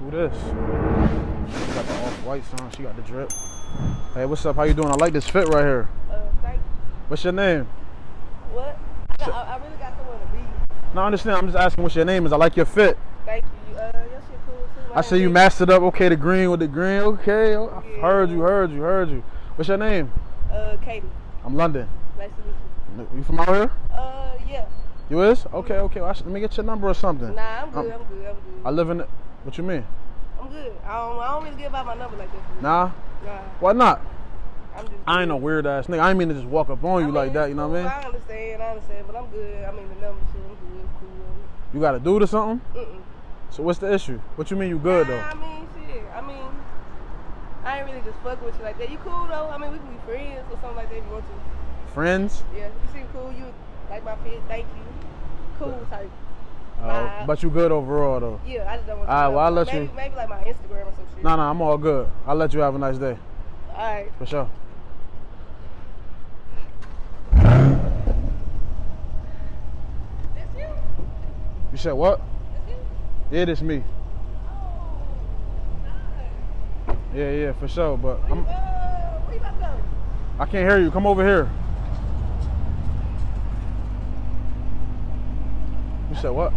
Who this? She got the off-white son. She got the drip. Hey, what's up? How you doing? I like this fit right here. Uh, thank What's your name? What? I, got, I, I really got somewhere to be. No, I understand. I'm just asking what your name is. I like your fit. Thank you. Uh, your shit cool too. I see you mastered up. Okay, the green with the green. Okay, I Yeah. heard you, heard you, heard you. What's your name? Uh, Katie. I'm London. Nice to meet you. You from out here? Uh, yeah. You is? Okay, okay. Well, I should- let me get your number or something. Nah, I'm good. I'm good. I'm good. I live in. What you mean? I'm good. I don't. I don't really give out my number like that. Nah. Nah. Why not? I ain't no weird ass nigga. I ain't mean to just walk up on you I like that. You know what I mean? I understand. I understand. But I'm good. I mean, the number shit. I'm good. Cool. You got a dude or something? Mm-mm. So what's the issue? What you mean you good Nah, though? I mean, shit. I mean, I ain't really just fuck with you like that. You cool though? I mean, we can be friends or something like that if you want to. Friends? Yeah, you seem cool. You like my fit. Thank you. Cool type. Uh, but you good overall though. Yeah, I just don't want. Alright, well, I'll let maybe, you- Maybe like my Instagram or some shit. Nah, nah, I'm all good. I'll let you have a nice day. All right. For sure. That's you. You said what? That's you. Yeah, this me. Oh, nice. Yeah, yeah, for sure. But Where I'm, uh, where you about to go? I can't hear you. Come over here. You said what?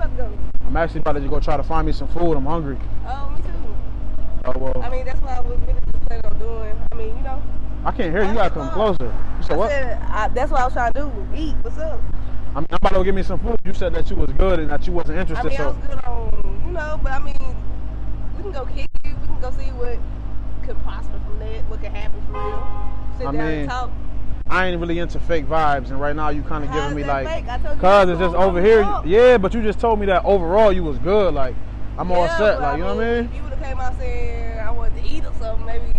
About to go? I'm actually about to go try to find me some food. I'm hungry. Oh, me too. Oh well. I mean, that's what I was really just planning on doing. I mean, you know. I can't hear you. You gotta come closer. You said I what? said I, that's what I was trying to do. Eat. What's up? I'm, I'm about to go get me some food. You said that you was good and that you wasn't interested. I mean, I so was good on, you know, but I mean, we can go kick it. We can go see what could prosper from that. What could happen for real. Sit I down mean, and talk. I ain't really into fake vibes, and right now you kind of giving me like, fake? I told you cause it's just over here. overall. Yeah, but you just told me that overall you was good. Like I'm all set. Like you know what I mean? If you would have came out saying I wanted to eat or something, maybe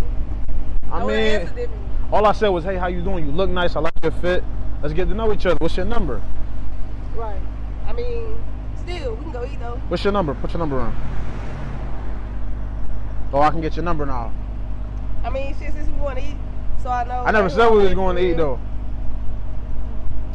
I, I would have answered mean, all I said was, hey, how you doing? You look nice. I like your fit. Let's get to know each other. What's your number? Right. I mean, still, we can go eat though. What's your number? Put your number on. Oh, I can get your number now. I mean, shit, since we want to eat, so I know. I never said we was going to eat though.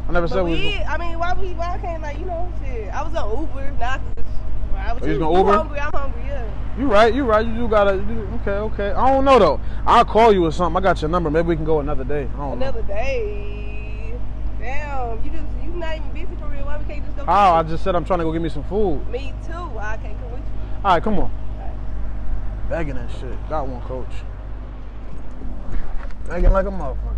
I never said But we was. we, Going. I mean, why we, why I can't like, you know, shit. I was on Uber, not. I can just. I was Oh, you was gonna you Uber? hungry, I'm hungry, yeah. You right. You right. You do gotta. You do, okay. Okay. I don't know though. I'll call you or something. I got your number. Maybe we can go another day. Don't know. Another day. Damn, you just you not even busy for real. Why we can't just go? Oh, I just said I'm trying to go get me some food. Me too. I can't come with you. All right, come on. Alright. Begging that shit. Got one, coach. Begging like a motherfucker.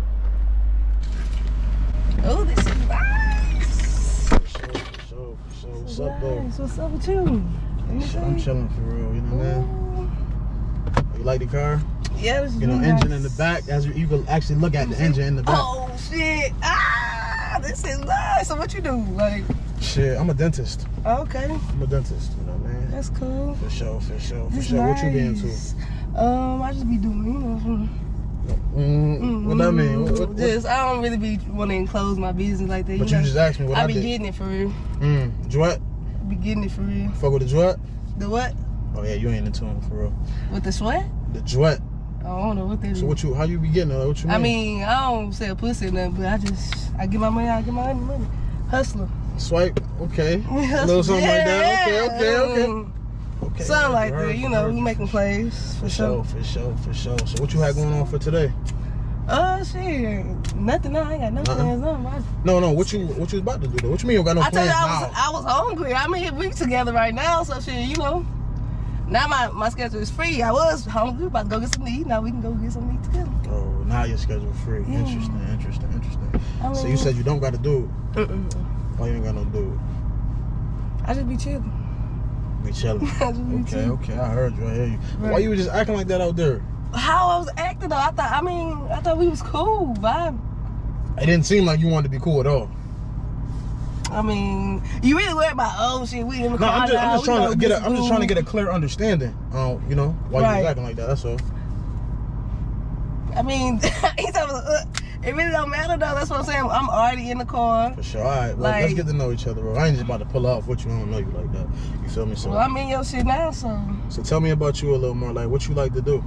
Oh, this is nice. For sure, for sure, for sure. What's up, though? What's up with you? Let I'm chilling for real. You know what I mean? You like the car? Yeah, this is You know, really engine nice. in the back. As you, you can actually look at the engine in the back. Oh shit! Ah, this is nice. So what you do? Like, Shit, I'm a dentist. okay, I'm a dentist. You know what I mean? that's cool. For sure, for sure, for That's sure. What you be into? Um, I just be doing, you know. Some- Mm, what that mean? What, what? Just, I don't really be want to enclose my business like that. But you know? just asked me what I, I be did. getting it for real. Mm, Drouet? Be getting it for real. Fuck with the Drouet? The what? Oh yeah, you ain't into him for real. With the sweat? The Drouet. I don't know what that is. So what you? How you be getting it? What you mean? I mean, I don't sell pussy or nothing, but I just, I get my money, I get my money. Hustler. swipe. Okay. A little something like that. Okay, okay, okay. Mm, Okay. Something like that, you, know, we you. making plays for For sure. for sure, for sure. So what you had going on for today? Oh shit, nothing. No, I ain't got no Nothing? plans. Nothing. I, No, no. What you what you about to do though? What you mean you got no I told plans you I was, I was hungry. I mean, we together right now, so shit, you know. Now my, my schedule is free. I was hungry, about to go get some to eat. Now we can go get some to eat together. oh, now your schedule free. Yeah. Interesting, interesting, interesting. I So you said you don't got to do it. Mm-mm. Oh, you ain't got no do I just be chilling. Be chilling. I just be okay, okay. I heard you. I hear you. Why you was just acting like that out there? How I was acting though, I thought. I mean, I thought we was cool, vibe. It didn't seem like you wanted to be cool at all. I mean, you really worried about oh shit, we in the No, car I'm just, I'm just trying gonna get. A, I'm just trying to get a clear understanding. Um, you know, why you was acting like that. That's all. I mean, he's uh, it really don't matter though. That's what I'm saying. I'm already in the car. For sure. All right. Well, let's get to know each other, bro. I ain't just about to pull off what you don't know you like that. You feel me? So, Well, I'm in your shit now, so so tell me about you a little more. Like, what you like to do?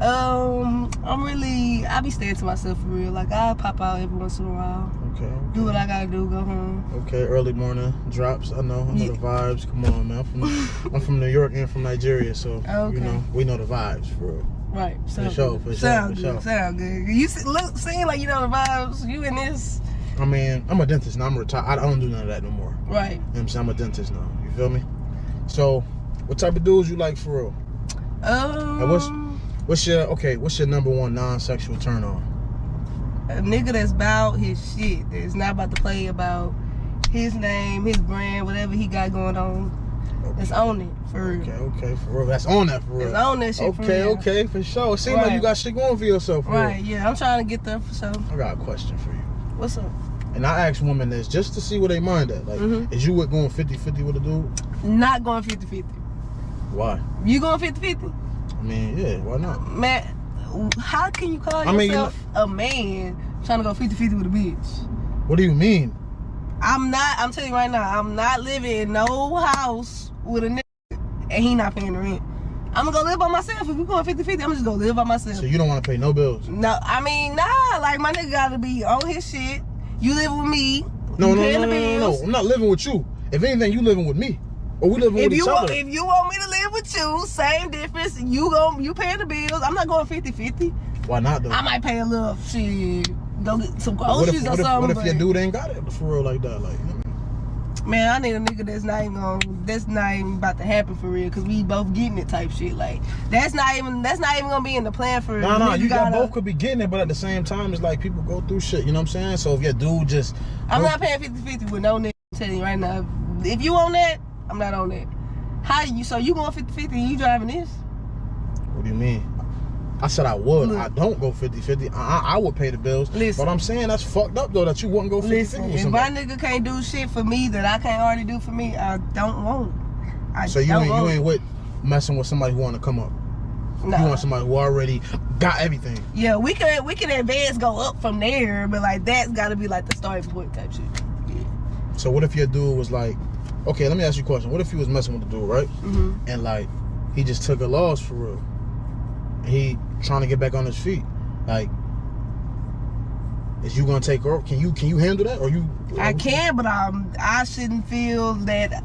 Um, I'm really, I be staying to myself for real. Like I pop out every once in a while, Okay. okay. do what I gotta do, go home. Okay, early morning drops. I know, I know Yeah. the vibes. Come on, man. I'm from, I'm from New York and from Nigeria, so Okay. you know we know the vibes for real. Right. Sound sure, good. for sure, Sound for good. sure. Sound good. You see, look, seem like you know the vibes. You in this, I mean, I'm a dentist now. I'm retired. I don't do none of that no more. right? You know what I'm saying? I'm a dentist now. You feel me? So, what type of dudes you like for real? Um, what's- What's your okay? What's your number one non-sexual turn on? a nigga that's about his shit. That's not about to play about his name, his brand, whatever he got going on. That's on it for real. Okay, okay, for real. That's on that for real. That's on that shit Okay, real. okay, for sure. It seems like you got shit going for yourself. For Right. Yeah, I'm trying to get there for sure. I got a question for you. What's up? And I ask women this just to see where they mind at. Like, Mhm. is you with going 50-50 with a dude? Not going 50-50. Why? You going 50-50? I mean, yeah, why not? Man, how can you call I mean, you yourself a man trying to go 50-50 with a bitch? What do you mean? I'm not, I'm telling you right now, I'm not living in no house with a nigga and he not paying the rent. I'm gonna go live by myself. If we going 50-50, I'm just gonna live by myself. So you don't want to pay no bills? No, I mean, nah, like my nigga gotta be on his shit. You live with me. No, no, paying no, no, the no, no, bills. no. I'm not living with you. If anything, you living with me, or we living If with you each want, other. if you want me to live with you, same difference. You go, you paying the bills. I'm not going 50-50. Why not though? I might pay a little shit. Go get some what if, groceries or what if, something. what if your dude ain't got it for real like that? Like, you know? Man, I need a nigga that's not even gonna, that's not even about to happen for real, cause we both getting it type shit. Like that's not even that's not even gonna be in the plan for. No, no, Nigga you got both could be getting it, but at the same time, it's like people go through shit. You know what I'm saying? So if your dude just, I'm not paying 50-50 with no nigga. I'm telling you right now. If you on that, I'm not on that. How you? So you going 50-50 you driving this? What do you mean? I said I would. Look. I don't go 50-50. I, I would pay the bills. Listen. But I'm saying that's fucked up though that you wouldn't go 50-50 if my nigga can't do shit for me that I can't already do for me, I don't want it. I So you ain't you ain't it. with messing with somebody who want to come up. Nah. You want somebody who already got everything. Yeah, we can we can advance, go up from there, but like that's got to be like the starting point type shit. Yeah. So what if your dude was like, okay, let me ask you a question. What if he was messing with the dude, right? hmm And like he just took a loss for real. He trying to get back on his feet. Like, is you gonna take her? Can you can you handle that? Or you? I can, but um, I shouldn't feel that.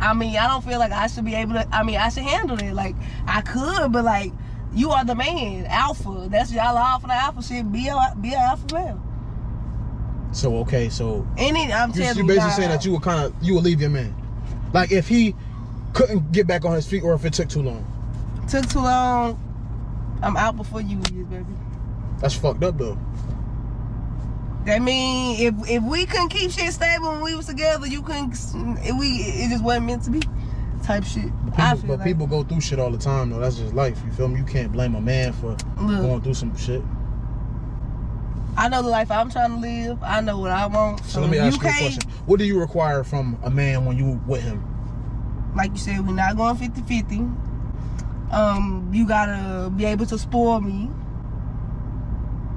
I mean, I don't feel like I should be able to. I mean, I should handle it. Like I could, but like you are the man, alpha. That's y'all alpha the alpha shit. Be a be an alpha male. So okay, so Any, I'm you, telling you you, basically saying that you would kind of you would leave your man, like if he couldn't get back on his feet or if it took too long. took too long. I'm out before you is, baby. That's fucked up though. That mean if if we couldn't keep shit stable when we was together, you couldn't. If we it just wasn't meant to be. Type shit. People, I feel but like. people go through shit all the time though. That's just life. You feel me? You can't blame a man for Look. going through some shit. I know the life I'm trying to live. I know what I want. So let me ask you, a question. What do you require from a man when you with him? Like you said, we're not going 50-50. Um, you gotta be able to spoil me.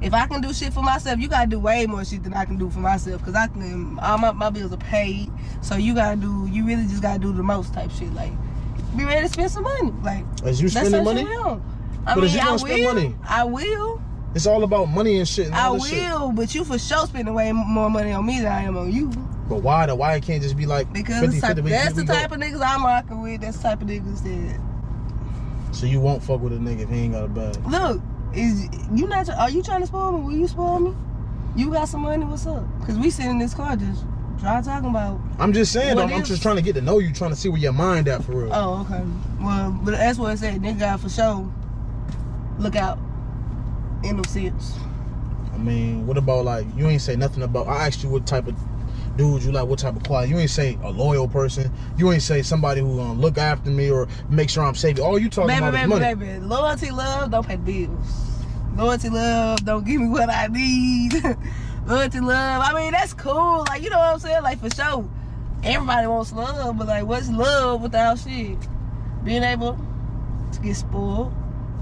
If I can do shit for myself, you gotta do way more shit than I can do for myself. Cause I can, all my, my bills are paid. So you gotta do, you really just gotta do the most type shit. Like, be ready to spend some money. Like, Is you spending money? I But mean, you I gonna spend will. money? I will. It's all about money and shit. And I all this shit. will. But you for sure spending way more money on me than I am on you. But why though? Why it can't just be like Because 50, type, 50, we- that's we the go- type of niggas I'm rocking with. That's the type of niggas that So you won't fuck with a nigga if he ain't got a bag. look. Is you not? Are you trying to spoil me? Will you spoil me? You got some money? What's up? Cause we sitting in this car just try talking about. I'm just saying, though, I'm just trying to get to know you, trying to see where your mind at for real. Oh, okay. Well, but that's what I said. Nigga for sure. Look out. In no sense. I mean, what about like you ain't say nothing about? I asked you what type of dude you like, what type of quality. You ain't say a loyal person. You ain't say somebody who gonna look after me or make sure I'm safe. All you talking Baby, about is baby, money. baby. Loyalty, love, don't pay bills. Loyalty, love, don't give me what I need. Loyalty, love. I mean, that's cool. Like, you know what I'm saying? Like, for sure. Everybody wants love, but like, what's love without shit? Being able to get spoiled,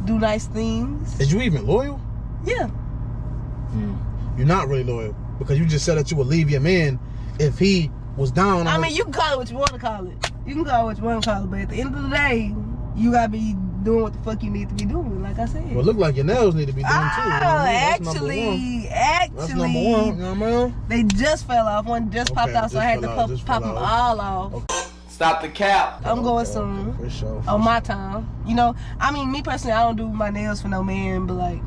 do nice things. Is you even loyal? Yeah. Hmm. You're not really loyal because you just said that you would leave your man if he was down. I on- mean, you can call it what you want to call it. You can call it what you want to call it, but at the end of the day, you gotta be doing what the fuck you need to be doing. Like I said. Well, look like your nails need to be done too. Oh, you know what I mean? That's oh, one. actually, That's actually, number one. You know what I mean? they just fell off. One just popped Okay, out, so I had to fell pop, pop them all off. Okay. Stop the cap. I'm going Okay, soon. okay, For sure. for On sure. my time, you know. I mean, me personally, I don't do my nails for no man, but like,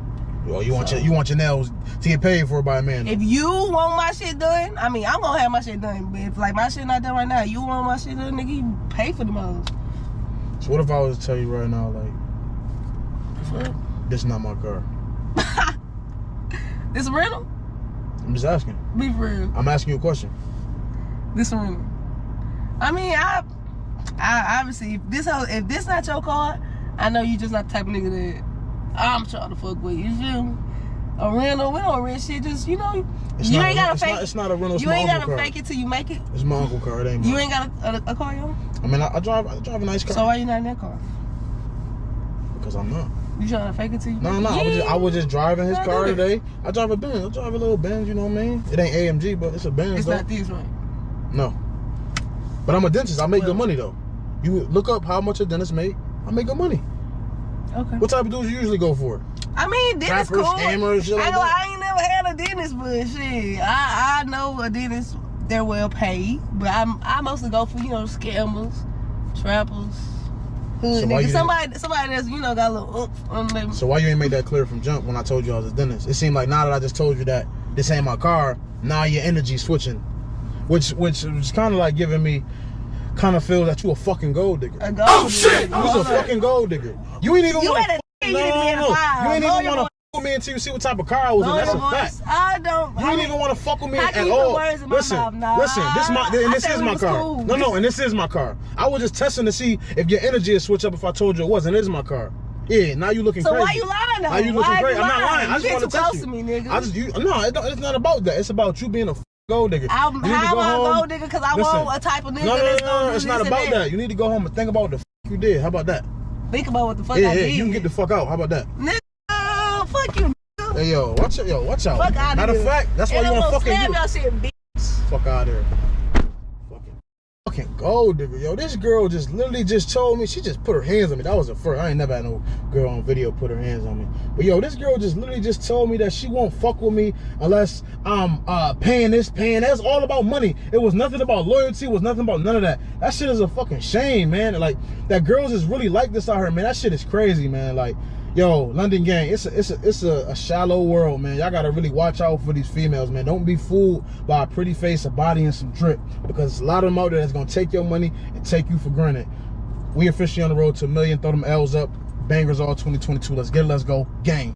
Oh, you want So- your you want your nails to get paid for by a man? if you want my shit done, I mean, I'm gonna have my shit done. But if like my shit not done right now, you want my shit done, nigga, you pay for the most. so what if I was to tell you right now, like, this is not my car? This a rental? I'm just asking. Be for real. I'm asking you a question. This rental. I mean, I, I obviously if this if this not your car, I know you just not the type of nigga that I'm trying to fuck with. You feel me? A rental, we don't rent shit. Just you know, It's you not ain't a, gotta it's fake. Not, it's not a rental. You ain't gotta car. fake it till you make it. It's my uncle car. It ain't mine. You ain't got a, a, a car, yo. I mean, I, I drive. I drive a nice car. So why you not in that car? because I'm not. You trying to fake it till you? No, no. it? I was just, I was just driving his car today. I drive a Benz. I drive a little Benz. You know what I mean? It ain't AMG, but it's a Benz. It's though. not this right. No. But I'm a dentist. I make Well- good money though. You look up how much a dentist make. I make good money. Okay. What type of dudes you usually go for? I mean, dentist Rappers, cool. hammers, shit I, like know, that? I ain't never had a dentist, but shit, I I know a dentist. They're well paid, but I'm I mostly go for you know scammers, trappers, hood So niggas. Somebody somebody that's you know got a little oomph on them. So why you ain't make that clear from jump when I told you I was a dentist? It seemed like now that I just told you that this ain't my car, now your energy switching, which which is kind of like giving me, kind of feel that you a fucking gold digger. A gold oh shit! You was a fucking gold digger. You ain't even You want had to. No, you didn't no, no. You ain't even want to fuck with me until you see what type of car I was in. That's a fact. I don't. You I ain't mean, even want to fuck with me at can you put all. words in my listen? Listen. This my and this is my car. cool. No, no, and this is my car. I was just testing to see if your energy would switch up if I told you it wasn't. It is my car. Yeah, now you looking So crazy. why you lying though? Now you looking why crazy. You I'm not lying? I just want to test close you. to me, nigga. I just you no, it it's not about that. It's about you being a gold digger. I'm, You how go am I gold digger? Because I Listen. want a type of nigga No, no, no, that's no, no. do It's not about that. that. You need to go home and think about what the f- you did. How about that? Think about what the fuck Yeah, I yeah. did. You can get the fuck out. How about that? Nigga, fuck you. nigga. Hey yo, watch it, yo, watch out. Fuck out Matter of of fact, that's why you want to fucking do. Fuck out of here. Fucking, gold digger, yo. This girl just literally just told me she just put her hands on me. That was the first. I ain't never had no girl on video put her hands on me. But yo, this girl just literally just told me that she won't fuck with me unless I'm uh paying this, paying that's all about money. It was nothing about loyalty. It was nothing about none of that. That shit is a fucking shame, man. Like that girls is really like this out here, man. That shit is crazy, man. Like. Yo, London gang, it's a it's a it's a, a shallow world, man. Y'all gotta really watch out for these females, man. Don't be fooled by a pretty face, a body, and some drip, because a lot of them out there that's gonna take your money and take you for granted. We officially on the road to a million. Throw them L's up. Bangers all 2022. Let's get it. Let's go. Gang.